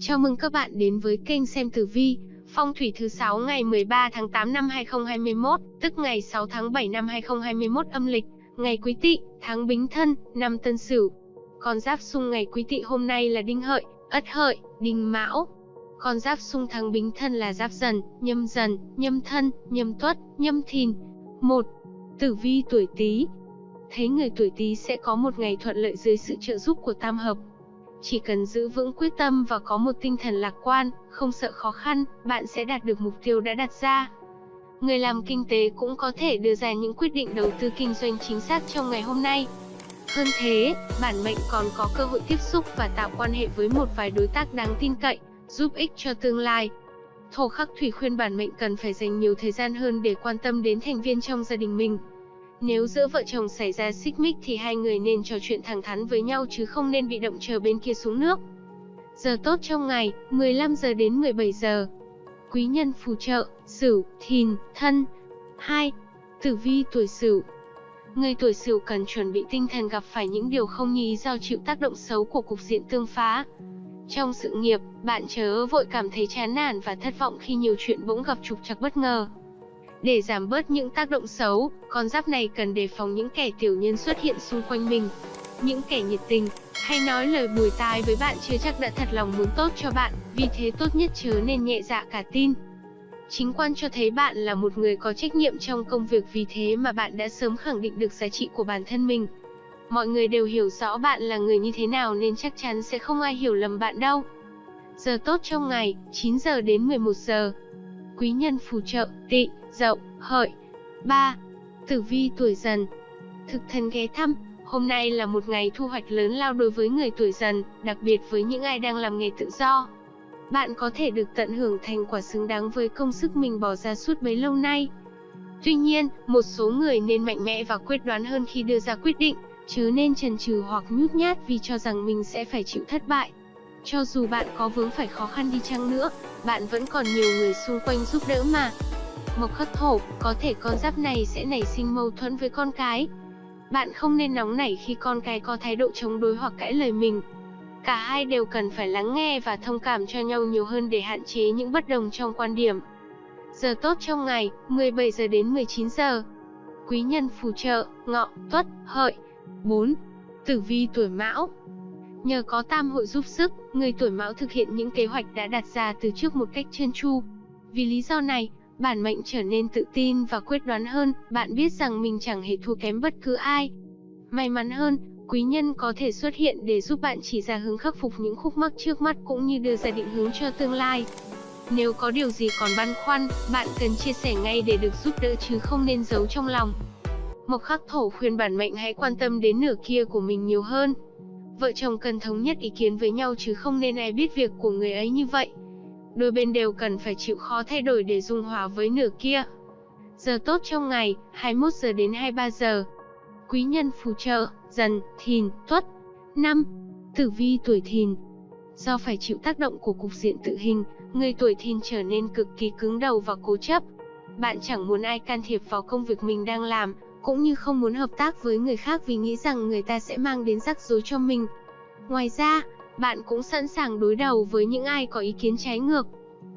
Chào mừng các bạn đến với kênh xem tử vi, phong thủy thứ 6 ngày 13 tháng 8 năm 2021, tức ngày 6 tháng 7 năm 2021 âm lịch, ngày Quý Tỵ, tháng Bính Thân, năm Tân Sửu. Con giáp xung ngày Quý Tỵ hôm nay là Đinh Hợi, Ất Hợi, Đinh Mão. Con giáp xung tháng Bính Thân là Giáp Dần, Nhâm Dần, Nhâm Thân, Nhâm Tuất, Nhâm Thìn. 1. Tử vi tuổi Tý. Thấy người tuổi Tý sẽ có một ngày thuận lợi dưới sự trợ giúp của tam hợp, chỉ cần giữ vững quyết tâm và có một tinh thần lạc quan, không sợ khó khăn, bạn sẽ đạt được mục tiêu đã đặt ra. Người làm kinh tế cũng có thể đưa ra những quyết định đầu tư kinh doanh chính xác trong ngày hôm nay. Hơn thế, bản mệnh còn có cơ hội tiếp xúc và tạo quan hệ với một vài đối tác đáng tin cậy, giúp ích cho tương lai. Thổ khắc thủy khuyên bản mệnh cần phải dành nhiều thời gian hơn để quan tâm đến thành viên trong gia đình mình. Nếu giữa vợ chồng xảy ra xích mích thì hai người nên trò chuyện thẳng thắn với nhau chứ không nên bị động chờ bên kia xuống nước. Giờ tốt trong ngày, 15 giờ đến 17 giờ. Quý nhân phù trợ, Sửu, Thìn, Thân. 2. Tử vi tuổi Sửu. Người tuổi Sửu cần chuẩn bị tinh thần gặp phải những điều không như ý do chịu tác động xấu của cục diện tương phá. Trong sự nghiệp, bạn chớ vội cảm thấy chán nản và thất vọng khi nhiều chuyện bỗng gặp trục trặc bất ngờ. Để giảm bớt những tác động xấu, con giáp này cần đề phòng những kẻ tiểu nhân xuất hiện xung quanh mình. Những kẻ nhiệt tình, hay nói lời bùi tai với bạn chưa chắc đã thật lòng muốn tốt cho bạn, vì thế tốt nhất chớ nên nhẹ dạ cả tin. Chính quan cho thấy bạn là một người có trách nhiệm trong công việc vì thế mà bạn đã sớm khẳng định được giá trị của bản thân mình. Mọi người đều hiểu rõ bạn là người như thế nào nên chắc chắn sẽ không ai hiểu lầm bạn đâu. Giờ tốt trong ngày, 9 giờ đến 11 giờ. Quý nhân phù trợ, tị, dậu, hợi. 3. Tử vi tuổi dần Thực thần ghé thăm, hôm nay là một ngày thu hoạch lớn lao đối với người tuổi dần, đặc biệt với những ai đang làm nghề tự do. Bạn có thể được tận hưởng thành quả xứng đáng với công sức mình bỏ ra suốt bấy lâu nay. Tuy nhiên, một số người nên mạnh mẽ và quyết đoán hơn khi đưa ra quyết định, chứ nên chần chừ hoặc nhút nhát vì cho rằng mình sẽ phải chịu thất bại. Cho dù bạn có vướng phải khó khăn đi chăng nữa, bạn vẫn còn nhiều người xung quanh giúp đỡ mà. Mộc khắc thổ, có thể con giáp này sẽ nảy sinh mâu thuẫn với con cái. Bạn không nên nóng nảy khi con cái có thái độ chống đối hoặc cãi lời mình. Cả hai đều cần phải lắng nghe và thông cảm cho nhau nhiều hơn để hạn chế những bất đồng trong quan điểm. Giờ tốt trong ngày, 17 giờ đến 19 giờ. Quý nhân phù trợ, ngọ, tuất, hợi. 4. Tử vi tuổi mão, Nhờ có tam hội giúp sức, người tuổi mão thực hiện những kế hoạch đã đặt ra từ trước một cách trơn tru. Vì lý do này, bản mệnh trở nên tự tin và quyết đoán hơn, bạn biết rằng mình chẳng hề thua kém bất cứ ai. May mắn hơn, quý nhân có thể xuất hiện để giúp bạn chỉ ra hướng khắc phục những khúc mắc trước mắt cũng như đưa ra định hướng cho tương lai. Nếu có điều gì còn băn khoăn, bạn cần chia sẻ ngay để được giúp đỡ chứ không nên giấu trong lòng. Mộc khắc thổ khuyên bản mệnh hãy quan tâm đến nửa kia của mình nhiều hơn. Vợ chồng cần thống nhất ý kiến với nhau chứ không nên ai biết việc của người ấy như vậy. Đôi bên đều cần phải chịu khó thay đổi để dung hòa với nửa kia. Giờ tốt trong ngày, 21 giờ đến 23 giờ. Quý nhân phù trợ, dần, thìn, tuất. năm Tử vi tuổi thìn Do phải chịu tác động của cục diện tự hình, người tuổi thìn trở nên cực kỳ cứng đầu và cố chấp. Bạn chẳng muốn ai can thiệp vào công việc mình đang làm, cũng như không muốn hợp tác với người khác vì nghĩ rằng người ta sẽ mang đến rắc rối cho mình. Ngoài ra, bạn cũng sẵn sàng đối đầu với những ai có ý kiến trái ngược.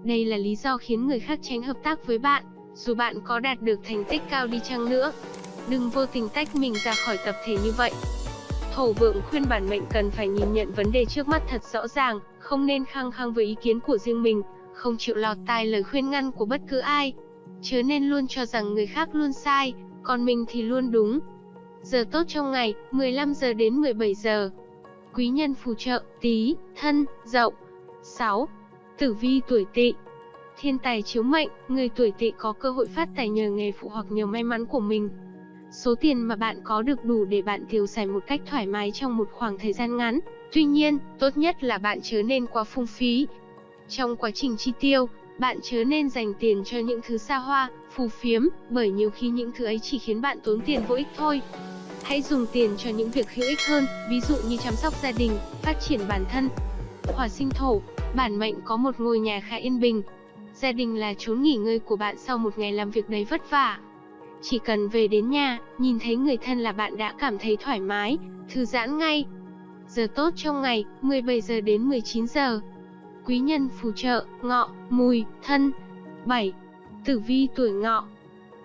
Đây là lý do khiến người khác tránh hợp tác với bạn, dù bạn có đạt được thành tích cao đi chăng nữa. Đừng vô tình tách mình ra khỏi tập thể như vậy. Thổ vượng khuyên bản mệnh cần phải nhìn nhận vấn đề trước mắt thật rõ ràng, không nên khăng khăng với ý kiến của riêng mình, không chịu lọt tai lời khuyên ngăn của bất cứ ai. Chớ nên luôn cho rằng người khác luôn sai, còn mình thì luôn đúng. Giờ tốt trong ngày, 15 giờ đến 17 giờ. Quý nhân phù trợ, tí, thân, dậu. 6. Tử vi tuổi tỵ Thiên tài chiếu mệnh, người tuổi tỵ có cơ hội phát tài nhờ nghề phụ hoặc nhờ may mắn của mình. Số tiền mà bạn có được đủ để bạn tiêu xài một cách thoải mái trong một khoảng thời gian ngắn. Tuy nhiên, tốt nhất là bạn chớ nên quá phung phí. Trong quá trình chi tiêu, bạn chớ nên dành tiền cho những thứ xa hoa, phù phiếm, bởi nhiều khi những thứ ấy chỉ khiến bạn tốn tiền vô ích thôi. Hãy dùng tiền cho những việc hữu ích hơn, ví dụ như chăm sóc gia đình, phát triển bản thân. Hỏa sinh thổ, bản mệnh có một ngôi nhà khá yên bình. Gia đình là chốn nghỉ ngơi của bạn sau một ngày làm việc đầy vất vả. Chỉ cần về đến nhà, nhìn thấy người thân là bạn đã cảm thấy thoải mái, thư giãn ngay. Giờ tốt trong ngày, 17 giờ đến 19 giờ. Quý nhân phù trợ, ngọ, mùi, thân. 7. Tử vi tuổi ngọ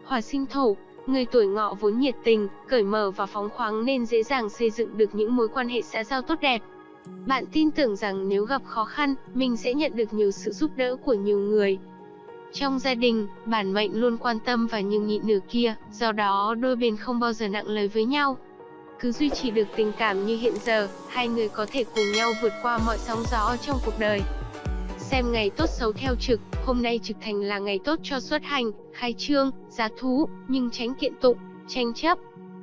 Hỏa sinh thổ, người tuổi ngọ vốn nhiệt tình, cởi mở và phóng khoáng nên dễ dàng xây dựng được những mối quan hệ xã giao tốt đẹp. Bạn tin tưởng rằng nếu gặp khó khăn, mình sẽ nhận được nhiều sự giúp đỡ của nhiều người. Trong gia đình, bản mệnh luôn quan tâm và nhường nhịn nửa kia, do đó đôi bên không bao giờ nặng lời với nhau. Cứ duy trì được tình cảm như hiện giờ, hai người có thể cùng nhau vượt qua mọi sóng gió trong cuộc đời. Xem ngày tốt xấu theo trực, hôm nay trực thành là ngày tốt cho xuất hành, khai trương, giá thú, nhưng tránh kiện tụng, tranh chấp.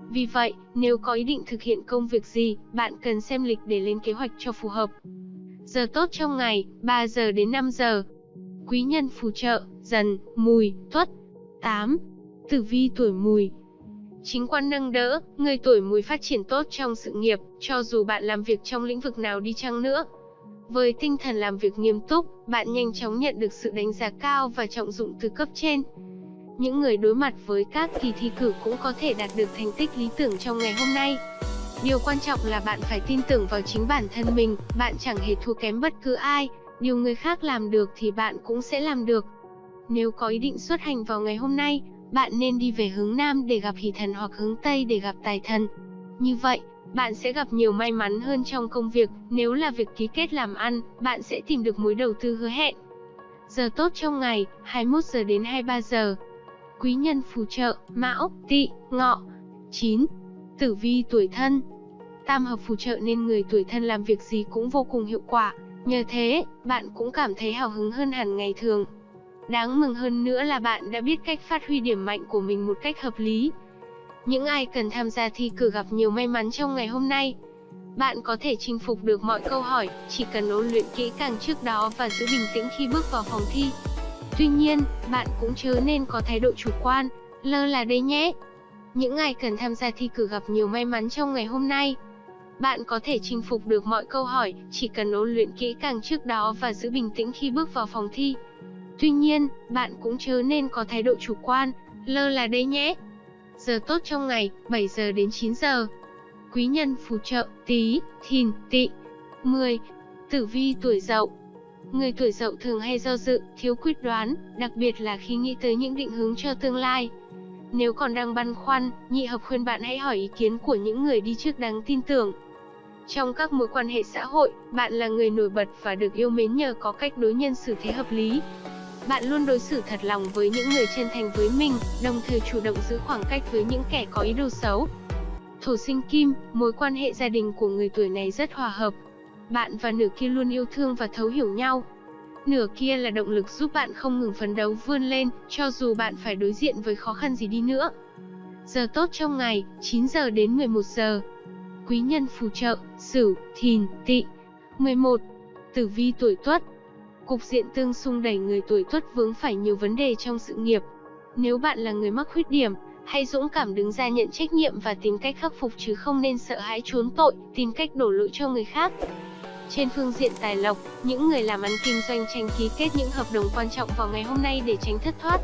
Vì vậy, nếu có ý định thực hiện công việc gì, bạn cần xem lịch để lên kế hoạch cho phù hợp. Giờ tốt trong ngày, 3 giờ đến 5 giờ. Quý nhân phù trợ, dần, mùi, tuất. 8. Tử vi tuổi mùi, Chính quan nâng đỡ, người tuổi mùi phát triển tốt trong sự nghiệp, cho dù bạn làm việc trong lĩnh vực nào đi chăng nữa. Với tinh thần làm việc nghiêm túc, bạn nhanh chóng nhận được sự đánh giá cao và trọng dụng từ cấp trên. Những người đối mặt với các kỳ thi cử cũng có thể đạt được thành tích lý tưởng trong ngày hôm nay. Điều quan trọng là bạn phải tin tưởng vào chính bản thân mình, bạn chẳng hề thua kém bất cứ ai, điều người khác làm được thì bạn cũng sẽ làm được. Nếu có ý định xuất hành vào ngày hôm nay, bạn nên đi về hướng Nam để gặp hỷ thần hoặc hướng Tây để gặp tài thần. Như vậy, bạn sẽ gặp nhiều may mắn hơn trong công việc, nếu là việc ký kết làm ăn, bạn sẽ tìm được mối đầu tư hứa hẹn. Giờ tốt trong ngày, 21 giờ đến 23 giờ. Quý nhân phù trợ, Mão, Tỵ, Ngọ. 9. Tử vi tuổi thân. Tam hợp phù trợ nên người tuổi thân làm việc gì cũng vô cùng hiệu quả, nhờ thế, bạn cũng cảm thấy hào hứng hơn hẳn ngày thường. Đáng mừng hơn nữa là bạn đã biết cách phát huy điểm mạnh của mình một cách hợp lý. Những ai cần tham gia thi cử gặp nhiều may mắn trong ngày hôm nay. Bạn có thể chinh phục được mọi câu hỏi, chỉ cần ôn luyện kỹ càng trước đó và giữ bình tĩnh khi bước vào phòng thi. Tuy nhiên, bạn cũng chớ nên có thái độ chủ quan, lơ là đấy nhé. Những ai cần tham gia thi cử gặp nhiều may mắn trong ngày hôm nay. Bạn có thể chinh phục được mọi câu hỏi, chỉ cần ôn luyện kỹ càng trước đó và giữ bình tĩnh khi bước vào phòng thi. Tuy nhiên, bạn cũng chớ nên có thái độ chủ quan, lơ là đấy nhé. Giờ tốt trong ngày, 7 giờ đến 9 giờ. Quý nhân phù trợ, Tý thìn, tỵ. 10. Tử vi tuổi dậu Người tuổi dậu thường hay do dự, thiếu quyết đoán, đặc biệt là khi nghĩ tới những định hướng cho tương lai. Nếu còn đang băn khoăn, nhị hợp khuyên bạn hãy hỏi ý kiến của những người đi trước đáng tin tưởng. Trong các mối quan hệ xã hội, bạn là người nổi bật và được yêu mến nhờ có cách đối nhân xử thế hợp lý. Bạn luôn đối xử thật lòng với những người chân thành với mình, đồng thời chủ động giữ khoảng cách với những kẻ có ý đồ xấu. Thổ sinh kim, mối quan hệ gia đình của người tuổi này rất hòa hợp. Bạn và nửa kia luôn yêu thương và thấu hiểu nhau. Nửa kia là động lực giúp bạn không ngừng phấn đấu vươn lên, cho dù bạn phải đối diện với khó khăn gì đi nữa. Giờ tốt trong ngày, 9 giờ đến 11 giờ. Quý nhân phù trợ, Sửu, Thìn, Tỵ. 11. Tử vi tuổi Tuất, Cục diện tương xung đẩy người tuổi tuất vướng phải nhiều vấn đề trong sự nghiệp. Nếu bạn là người mắc khuyết điểm, hãy dũng cảm đứng ra nhận trách nhiệm và tìm cách khắc phục chứ không nên sợ hãi trốn tội, tìm cách đổ lỗi cho người khác. Trên phương diện tài lộc, những người làm ăn kinh doanh tranh ký kết những hợp đồng quan trọng vào ngày hôm nay để tránh thất thoát.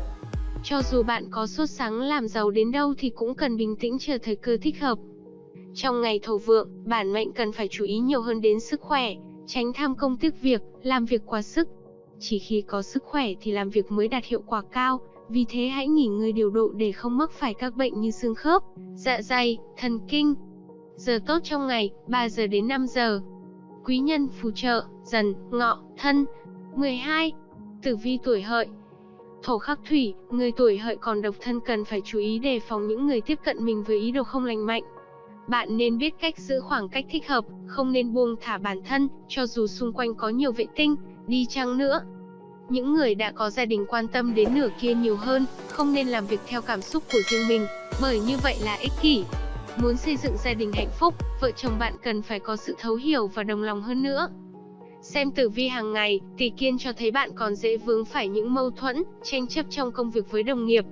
Cho dù bạn có sốt sáng làm giàu đến đâu thì cũng cần bình tĩnh chờ thời cơ thích hợp. Trong ngày thổ vượng, bản mệnh cần phải chú ý nhiều hơn đến sức khỏe, tránh tham công tiếc việc, làm việc quá sức. Chỉ khi có sức khỏe thì làm việc mới đạt hiệu quả cao, vì thế hãy nghỉ ngơi điều độ để không mắc phải các bệnh như xương khớp, dạ dày, thần kinh. Giờ tốt trong ngày, 3 giờ đến 5 giờ. Quý nhân phù trợ, dần, ngọ, thân. 12. Tử vi tuổi hợi Thổ khắc thủy, người tuổi hợi còn độc thân cần phải chú ý đề phòng những người tiếp cận mình với ý đồ không lành mạnh. Bạn nên biết cách giữ khoảng cách thích hợp, không nên buông thả bản thân, cho dù xung quanh có nhiều vệ tinh, đi chăng nữa. Những người đã có gia đình quan tâm đến nửa kia nhiều hơn, không nên làm việc theo cảm xúc của riêng mình, bởi như vậy là ích kỷ. Muốn xây dựng gia đình hạnh phúc, vợ chồng bạn cần phải có sự thấu hiểu và đồng lòng hơn nữa. Xem tử vi hàng ngày, tỷ kiên cho thấy bạn còn dễ vướng phải những mâu thuẫn, tranh chấp trong công việc với đồng nghiệp.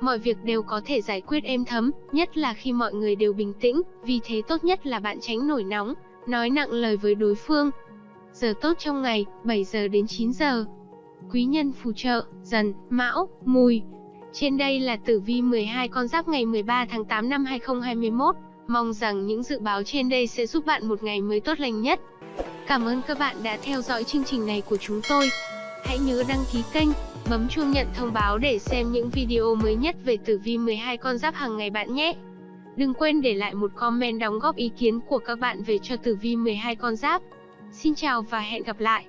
Mọi việc đều có thể giải quyết êm thấm, nhất là khi mọi người đều bình tĩnh, vì thế tốt nhất là bạn tránh nổi nóng, nói nặng lời với đối phương, Giờ tốt trong ngày, 7 giờ đến 9 giờ. Quý nhân phù trợ, dần, mão, mùi. Trên đây là tử vi 12 con giáp ngày 13 tháng 8 năm 2021. Mong rằng những dự báo trên đây sẽ giúp bạn một ngày mới tốt lành nhất. Cảm ơn các bạn đã theo dõi chương trình này của chúng tôi. Hãy nhớ đăng ký kênh, bấm chuông nhận thông báo để xem những video mới nhất về tử vi 12 con giáp hàng ngày bạn nhé. Đừng quên để lại một comment đóng góp ý kiến của các bạn về cho tử vi 12 con giáp. Xin chào và hẹn gặp lại.